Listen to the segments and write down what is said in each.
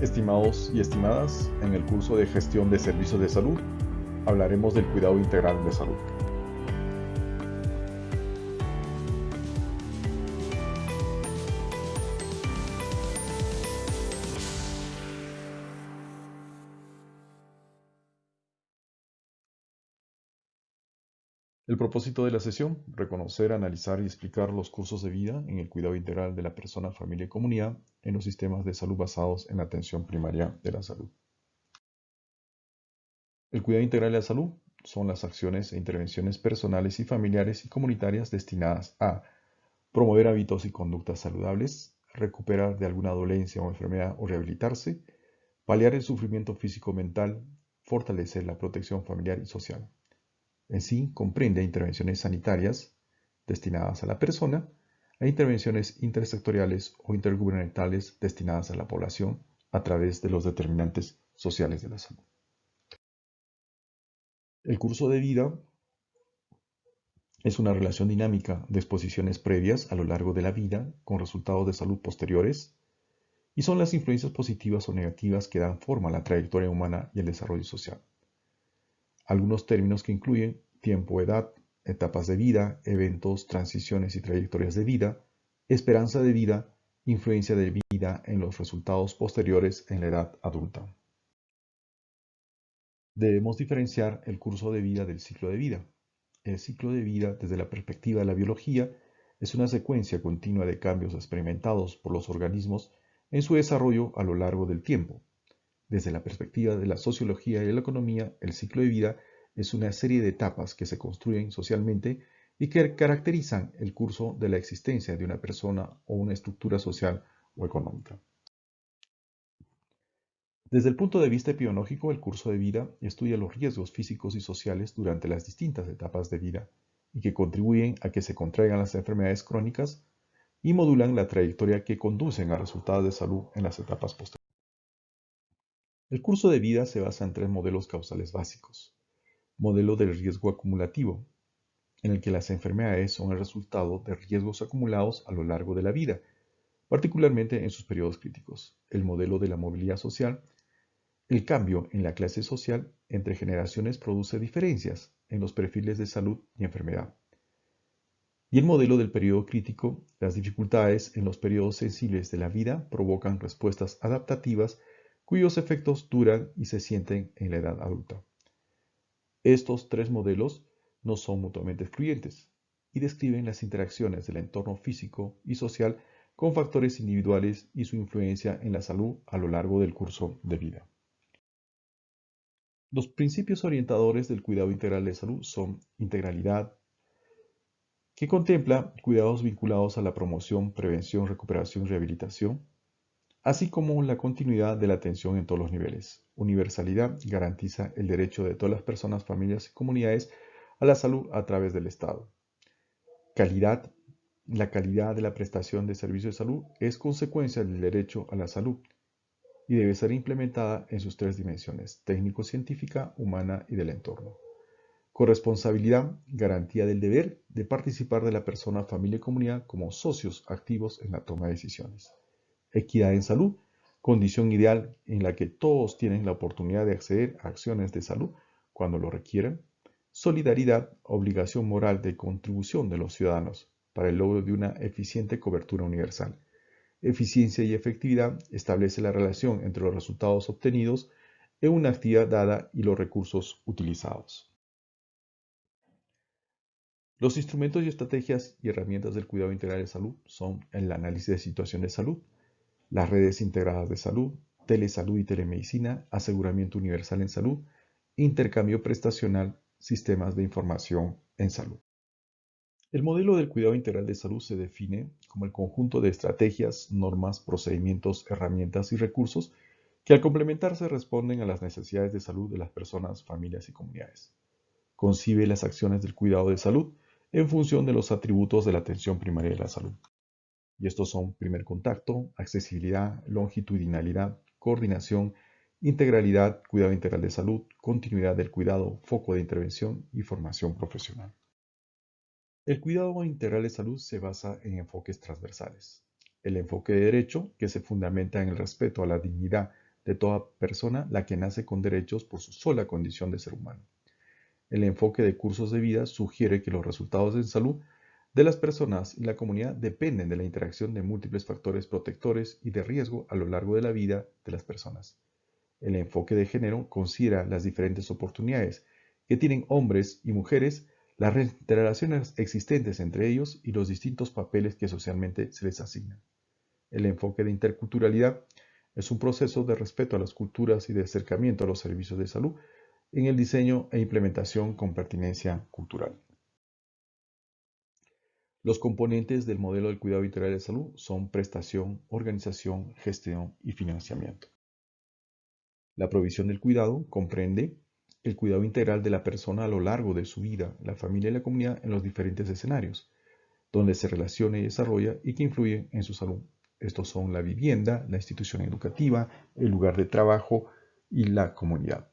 Estimados y estimadas, en el curso de gestión de servicios de salud hablaremos del cuidado integral de salud. El propósito de la sesión, reconocer, analizar y explicar los cursos de vida en el cuidado integral de la persona, familia y comunidad en los sistemas de salud basados en la atención primaria de la salud. El cuidado integral de la salud son las acciones e intervenciones personales y familiares y comunitarias destinadas a promover hábitos y conductas saludables, recuperar de alguna dolencia o enfermedad o rehabilitarse, paliar el sufrimiento físico-mental, fortalecer la protección familiar y social. En sí, comprende intervenciones sanitarias destinadas a la persona e intervenciones intersectoriales o intergubernamentales destinadas a la población a través de los determinantes sociales de la salud. El curso de vida es una relación dinámica de exposiciones previas a lo largo de la vida con resultados de salud posteriores y son las influencias positivas o negativas que dan forma a la trayectoria humana y el desarrollo social. Algunos términos que incluyen tiempo, edad, etapas de vida, eventos, transiciones y trayectorias de vida, esperanza de vida, influencia de vida en los resultados posteriores en la edad adulta. Debemos diferenciar el curso de vida del ciclo de vida. El ciclo de vida, desde la perspectiva de la biología, es una secuencia continua de cambios experimentados por los organismos en su desarrollo a lo largo del tiempo. Desde la perspectiva de la sociología y la economía, el ciclo de vida es una serie de etapas que se construyen socialmente y que caracterizan el curso de la existencia de una persona o una estructura social o económica. Desde el punto de vista epidemiológico, el curso de vida estudia los riesgos físicos y sociales durante las distintas etapas de vida y que contribuyen a que se contraigan las enfermedades crónicas y modulan la trayectoria que conducen a resultados de salud en las etapas posteriores. El curso de vida se basa en tres modelos causales básicos modelo del riesgo acumulativo, en el que las enfermedades son el resultado de riesgos acumulados a lo largo de la vida, particularmente en sus periodos críticos. El modelo de la movilidad social, el cambio en la clase social entre generaciones produce diferencias en los perfiles de salud y enfermedad. Y el modelo del periodo crítico, las dificultades en los periodos sensibles de la vida provocan respuestas adaptativas cuyos efectos duran y se sienten en la edad adulta. Estos tres modelos no son mutuamente excluyentes y describen las interacciones del entorno físico y social con factores individuales y su influencia en la salud a lo largo del curso de vida. Los principios orientadores del cuidado integral de salud son integralidad, que contempla cuidados vinculados a la promoción, prevención, recuperación y rehabilitación, así como la continuidad de la atención en todos los niveles. Universalidad garantiza el derecho de todas las personas, familias y comunidades a la salud a través del Estado. Calidad. La calidad de la prestación de servicios de salud es consecuencia del derecho a la salud y debe ser implementada en sus tres dimensiones, técnico-científica, humana y del entorno. Corresponsabilidad, garantía del deber de participar de la persona, familia y comunidad como socios activos en la toma de decisiones equidad en salud, condición ideal en la que todos tienen la oportunidad de acceder a acciones de salud cuando lo requieran, solidaridad, obligación moral de contribución de los ciudadanos para el logro de una eficiente cobertura universal. Eficiencia y efectividad establece la relación entre los resultados obtenidos en una actividad dada y los recursos utilizados. Los instrumentos y estrategias y herramientas del cuidado integral de salud son el análisis de situación de salud, las redes integradas de salud, telesalud y telemedicina, aseguramiento universal en salud, intercambio prestacional, sistemas de información en salud. El modelo del cuidado integral de salud se define como el conjunto de estrategias, normas, procedimientos, herramientas y recursos que al complementarse responden a las necesidades de salud de las personas, familias y comunidades. Concibe las acciones del cuidado de salud en función de los atributos de la atención primaria de la salud. Y estos son primer contacto, accesibilidad, longitudinalidad, coordinación, integralidad, cuidado integral de salud, continuidad del cuidado, foco de intervención y formación profesional. El cuidado integral de salud se basa en enfoques transversales. El enfoque de derecho, que se fundamenta en el respeto a la dignidad de toda persona la que nace con derechos por su sola condición de ser humano. El enfoque de cursos de vida sugiere que los resultados en salud de las personas y la comunidad dependen de la interacción de múltiples factores protectores y de riesgo a lo largo de la vida de las personas. El enfoque de género considera las diferentes oportunidades que tienen hombres y mujeres, las relaciones existentes entre ellos y los distintos papeles que socialmente se les asignan. El enfoque de interculturalidad es un proceso de respeto a las culturas y de acercamiento a los servicios de salud en el diseño e implementación con pertinencia cultural. Los componentes del modelo del cuidado integral de salud son prestación, organización, gestión y financiamiento. La provisión del cuidado comprende el cuidado integral de la persona a lo largo de su vida, la familia y la comunidad en los diferentes escenarios, donde se relaciona y desarrolla y que influyen en su salud. Estos son la vivienda, la institución educativa, el lugar de trabajo y la comunidad.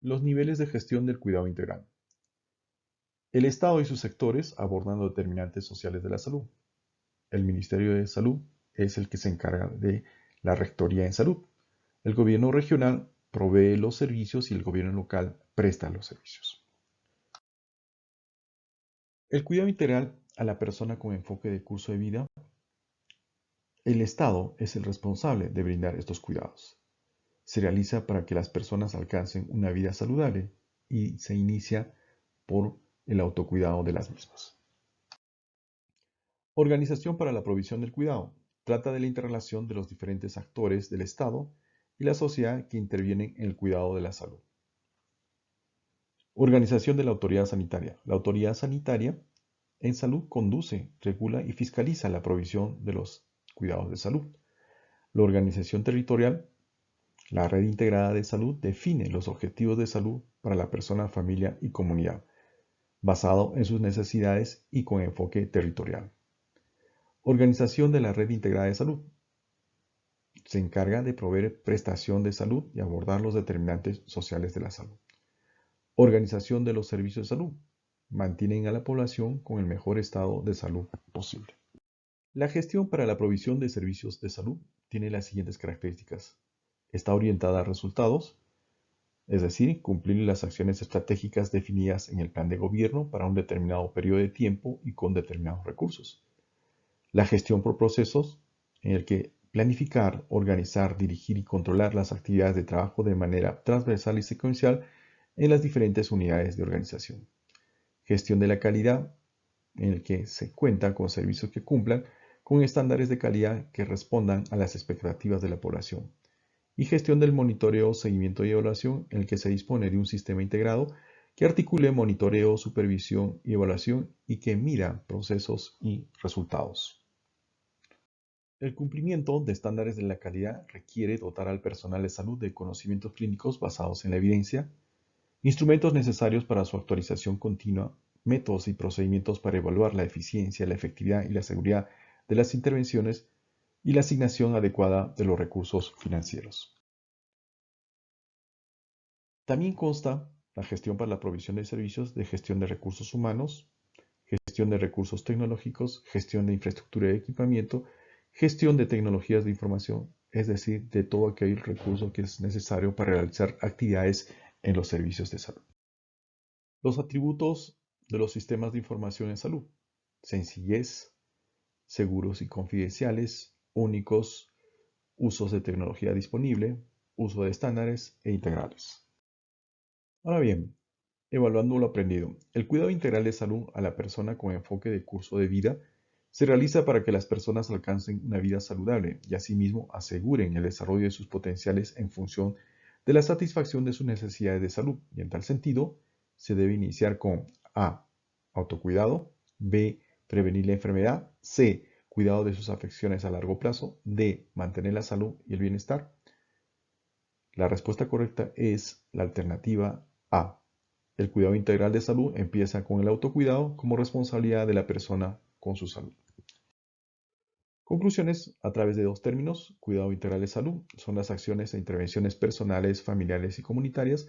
Los niveles de gestión del cuidado integral. El Estado y sus sectores abordan los determinantes sociales de la salud. El Ministerio de Salud es el que se encarga de la Rectoría en Salud. El gobierno regional provee los servicios y el gobierno local presta los servicios. El cuidado integral a la persona con enfoque de curso de vida. El Estado es el responsable de brindar estos cuidados se realiza para que las personas alcancen una vida saludable y se inicia por el autocuidado de las mismas. Organización para la provisión del cuidado. Trata de la interrelación de los diferentes actores del Estado y la sociedad que intervienen en el cuidado de la salud. Organización de la autoridad sanitaria. La autoridad sanitaria en salud conduce, regula y fiscaliza la provisión de los cuidados de salud. La organización territorial la red integrada de salud define los objetivos de salud para la persona, familia y comunidad, basado en sus necesidades y con enfoque territorial. Organización de la red integrada de salud. Se encarga de proveer prestación de salud y abordar los determinantes sociales de la salud. Organización de los servicios de salud. Mantienen a la población con el mejor estado de salud posible. La gestión para la provisión de servicios de salud tiene las siguientes características está orientada a resultados, es decir, cumplir las acciones estratégicas definidas en el plan de gobierno para un determinado periodo de tiempo y con determinados recursos. La gestión por procesos, en el que planificar, organizar, dirigir y controlar las actividades de trabajo de manera transversal y secuencial en las diferentes unidades de organización. Gestión de la calidad, en el que se cuenta con servicios que cumplan con estándares de calidad que respondan a las expectativas de la población y gestión del monitoreo, seguimiento y evaluación en el que se dispone de un sistema integrado que articule monitoreo, supervisión y evaluación y que mira procesos y resultados. El cumplimiento de estándares de la calidad requiere dotar al personal de salud de conocimientos clínicos basados en la evidencia, instrumentos necesarios para su actualización continua, métodos y procedimientos para evaluar la eficiencia, la efectividad y la seguridad de las intervenciones y la asignación adecuada de los recursos financieros. También consta la gestión para la provisión de servicios de gestión de recursos humanos, gestión de recursos tecnológicos, gestión de infraestructura y equipamiento, gestión de tecnologías de información, es decir, de todo aquel recurso que es necesario para realizar actividades en los servicios de salud. Los atributos de los sistemas de información en salud. Sencillez, seguros y confidenciales, únicos, usos de tecnología disponible, uso de estándares e integrales. Ahora bien, evaluando lo aprendido, el cuidado integral de salud a la persona con enfoque de curso de vida se realiza para que las personas alcancen una vida saludable y asimismo aseguren el desarrollo de sus potenciales en función de la satisfacción de sus necesidades de salud. Y en tal sentido, se debe iniciar con A. Autocuidado. B. Prevenir la enfermedad. C cuidado de sus afecciones a largo plazo, D, mantener la salud y el bienestar? La respuesta correcta es la alternativa A. El cuidado integral de salud empieza con el autocuidado como responsabilidad de la persona con su salud. Conclusiones a través de dos términos. Cuidado integral de salud son las acciones e intervenciones personales, familiares y comunitarias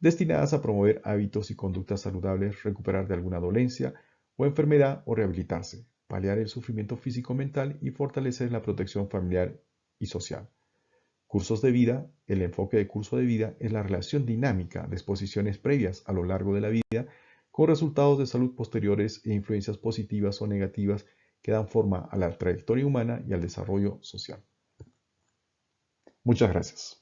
destinadas a promover hábitos y conductas saludables, recuperar de alguna dolencia o enfermedad o rehabilitarse, paliar el sufrimiento físico-mental y fortalecer la protección familiar y social. Cursos de vida, el enfoque de curso de vida es la relación dinámica de exposiciones previas a lo largo de la vida con resultados de salud posteriores e influencias positivas o negativas que dan forma a la trayectoria humana y al desarrollo social. Muchas gracias.